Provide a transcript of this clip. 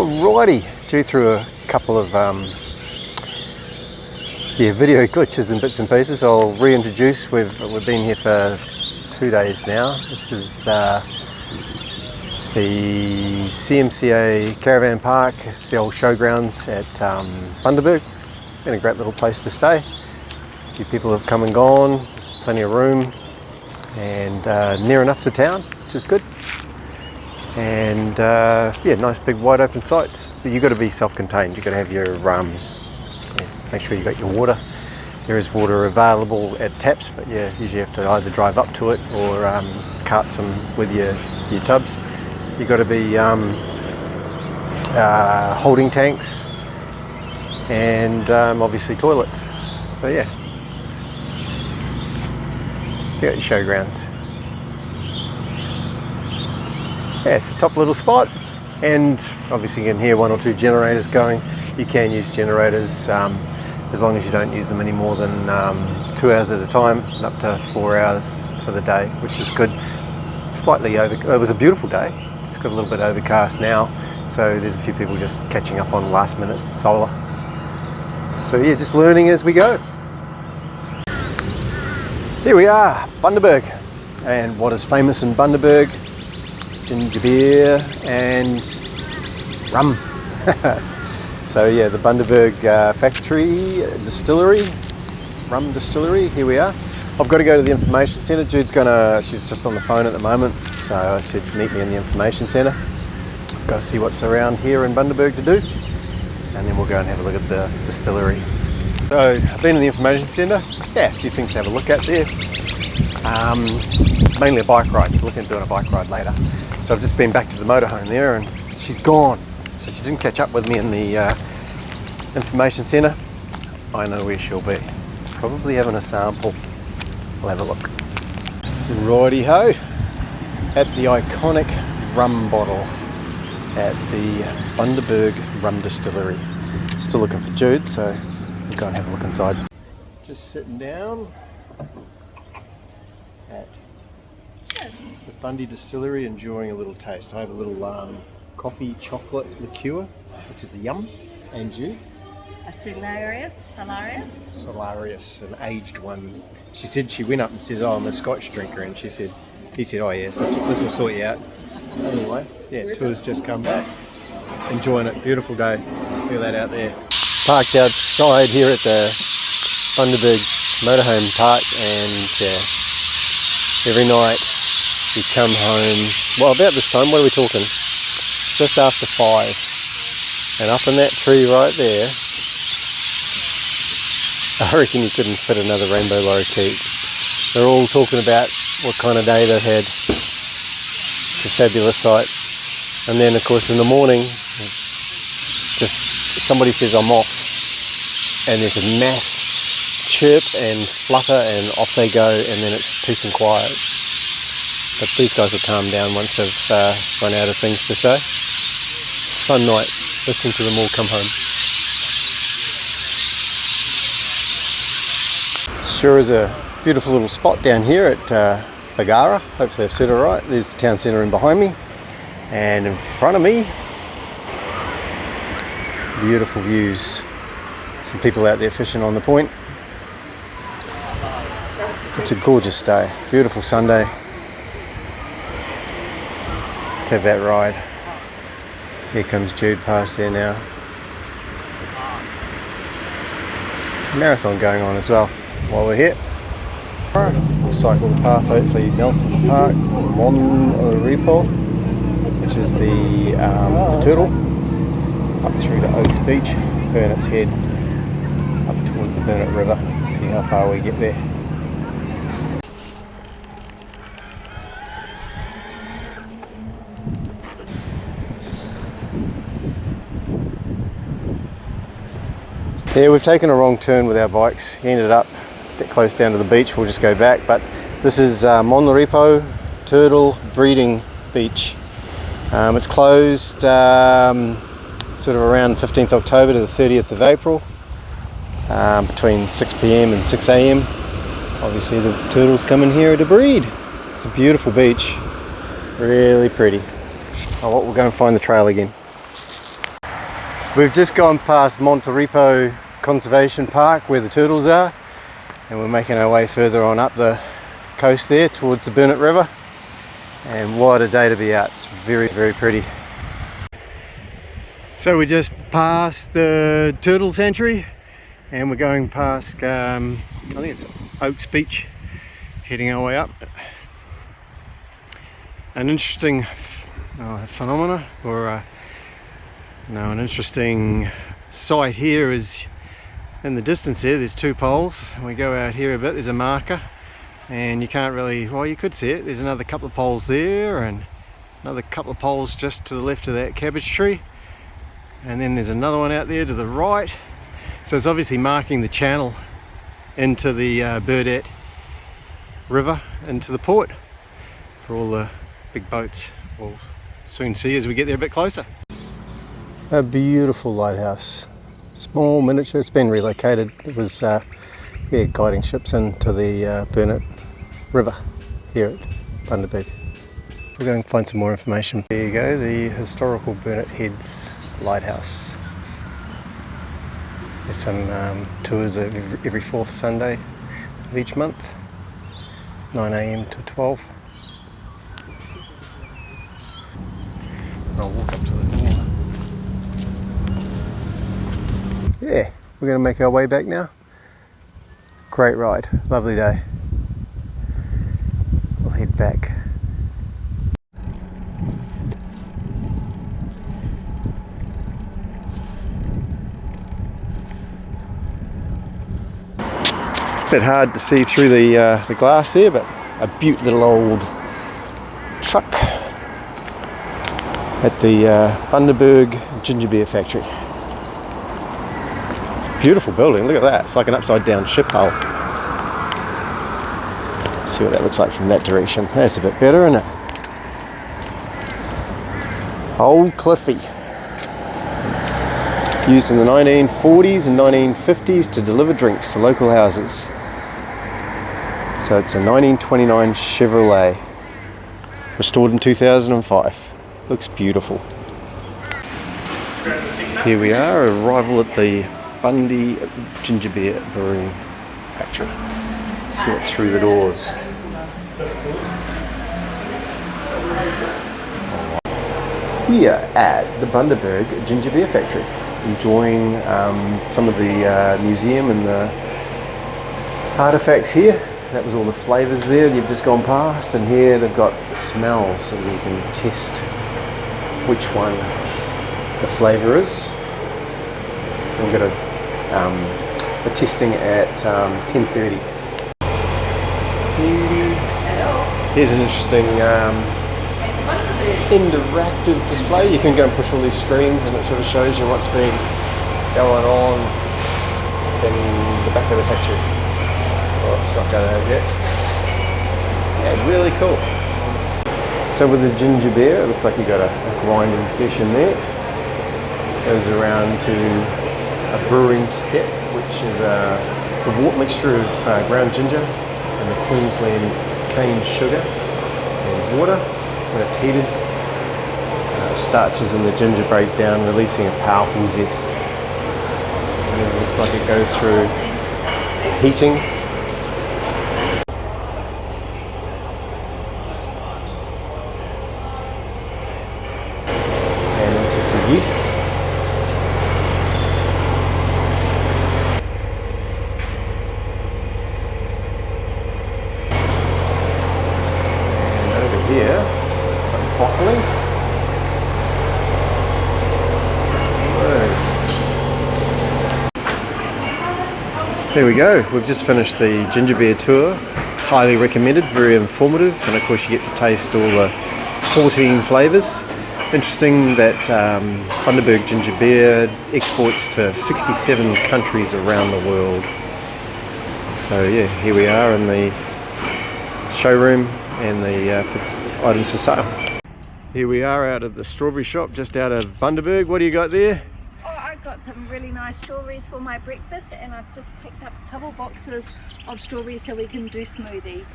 Alrighty, due through a couple of um, yeah, video glitches and bits and pieces. I'll reintroduce. We've we've been here for two days now. This is uh, the CMCA Caravan Park. It's the old showgrounds at um, Bundaberg. Been a great little place to stay. A few people have come and gone. There's plenty of room and uh, near enough to town, which is good and uh, yeah, nice big wide open sites. But you've got to be self-contained. You've got to have your um, make sure you've got your water. There is water available at taps, but yeah, usually have to either drive up to it or um, cart some with your your tubs. You've got to be um, uh, holding tanks and um, obviously toilets. So yeah, you got your showgrounds yeah, it's a top little spot and obviously you can hear one or two generators going. You can use generators um, as long as you don't use them any more than um, two hours at a time up to four hours for the day, which is good. Slightly over, it was a beautiful day, it's got a little bit overcast now, so there's a few people just catching up on last minute solar. So yeah, just learning as we go. Here we are, Bundaberg. And what is famous in Bundaberg ginger beer and rum. so yeah, the Bundaberg uh, factory distillery, rum distillery, here we are. I've got to go to the information centre. Jude's gonna, she's just on the phone at the moment. So I said, meet me in the information centre. I've got to see what's around here in Bundaberg to do. And then we'll go and have a look at the distillery. So I've been in the information centre. Yeah, a few things to have a look at there. Um, mainly a bike ride, looking at doing a bike ride later. So I've just been back to the motorhome there and she's gone. So she didn't catch up with me in the uh, information centre. I know where she'll be. Probably having a sample. I'll have a look. Righty ho. At the iconic rum bottle at the Bundaberg Rum Distillery. Still looking for Jude, so we'll go and have a look inside. Just sitting down at the Bundy Distillery, enjoying a little taste. I have a little um, coffee chocolate liqueur, which is a yum, and you? A Solarius, Solarius. Solarius, an aged one. She said she went up and says, "Oh, I'm a Scotch drinker," and she said, "He said, oh yeah, this, this will sort you out." Anyway, yeah, tours just come back, enjoying it. Beautiful day. Look at that out there. Parked outside here at the Bundaberg Motorhome Park, and uh, every night we come home, well about this time, what are we talking? It's just after five. And up in that tree right there, I reckon you couldn't fit another rainbow lorikeet. They're all talking about what kind of day they've had. It's a fabulous sight. And then of course in the morning, just somebody says I'm off and there's a mass chirp and flutter and off they go and then it's peace and quiet. But these guys will calm down once they've uh, run out of things to say. It's a fun night listening to them all come home. Sure is a beautiful little spot down here at uh, Bargara. Hopefully I've said it right. There's the town centre in behind me. And in front of me, beautiful views. Some people out there fishing on the point. It's a gorgeous day. Beautiful Sunday to have that ride. Here comes Jude past there now. Marathon going on as well while we're here. We'll cycle the path hopefully Nelson's Park, Mon Repos, which is the, um, the turtle, up through to Oaks Beach, Burnett Heads, up towards the Burnett River. See how far we get there. Yeah, we've taken a wrong turn with our bikes. Ended up get close down to the beach. We'll just go back. But this is uh, Mon Repos Turtle Breeding Beach. Um, it's closed um, sort of around 15th October to the 30th of April um, between 6 p.m. and 6 a.m. Obviously the turtles come in here to breed. It's a beautiful beach, really pretty. Oh, well, we'll go and find the trail again. We've just gone past Mon Repos Conservation Park where the turtles are and we're making our way further on up the coast there towards the Burnett River and what a day to be out, it's very very pretty. So we just passed the turtle sanctuary and we're going past, um, I think it's Oaks Beach, heading our way up. An interesting uh, phenomena or uh, no, an interesting sight here is in the distance there, there's two poles. We go out here a bit, there's a marker and you can't really, well you could see it, there's another couple of poles there and another couple of poles just to the left of that cabbage tree and then there's another one out there to the right so it's obviously marking the channel into the uh, Burnett River into the port for all the big boats we'll soon see as we get there a bit closer. A beautiful lighthouse, small miniature, it's been relocated, it was uh, yeah, guiding ships into the uh, Burnett River here at Bundaberg. We're going to find some more information. There you go, the historical Burnett Heads Lighthouse. There's some um, tours every, fourth Sunday of each month, 9am to 12. I'll walk up to the door. Yeah, we're going to make our way back now. Great ride, lovely day. We'll head back. Bit hard to see through the uh, the glass there, but a beaut little old truck at the uh, Bundaberg Ginger Beer Factory. Beautiful building, look at that. It's like an upside down ship hull. See what that looks like from that direction. That's a bit better, isn't it? Old Cliffy. Used in the 1940s and 1950s to deliver drinks to local houses. So it's a 1929 Chevrolet. Restored in 2005. Looks beautiful. Here we are, arrival at the Bundy Ginger Beer Brewing Factory. See what's through the doors. We are at the Bundaberg Ginger Beer Factory, enjoying um, some of the uh, museum and the artifacts here. That was all the flavours there you've just gone past, and here they've got the smells so you can test which one the flavour is. We've got a, um, a testing at um, 10.30. Here's an interesting um, interactive display. You can go and push all these screens and it sort of shows you what's been going on in the back of the factory. It's not going over yet. Yeah, really cool. So with the ginger beer, it looks like you got a, a grinding session there. It goes around to a brewing step, which is a, a wort mixture of uh, ground ginger and the Queensland cane sugar and water. When it's heated, uh, starches in the ginger break down, releasing a powerful zest. It looks like it goes through heating and into some yeast. And over here, some. There we go. We've just finished the ginger beer tour. Highly recommended, very informative, and of course you get to taste all the 14 flavours. Interesting that um, Bundaberg Ginger Beer exports to 67 countries around the world. So yeah, here we are in the showroom and the uh, items for sale. Here we are out of the strawberry shop, just out of Bundaberg. What do you got there? Oh, I've got some really nice strawberries for my breakfast and I've just picked up a couple boxes of strawberries so we can do smoothies.